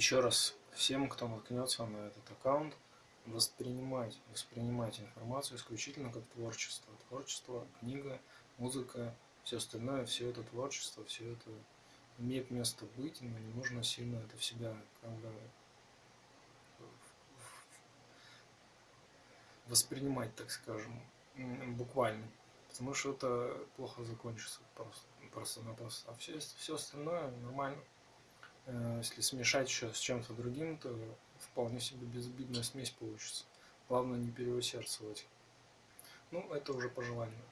Еще раз, всем, кто наткнется на этот аккаунт, воспринимать, воспринимать информацию исключительно как творчество. Творчество, книга, музыка, все остальное, все это творчество, все это имеет место быть, но не нужно сильно это в себя как бы воспринимать, так скажем, буквально. Потому что это плохо закончится просто, просто-напросто. А все, все остальное нормально. Э, если смешать еще с чем-то другим, то вполне себе безобидная смесь получится. Главное не переусердствовать. Ну, это уже по желанию.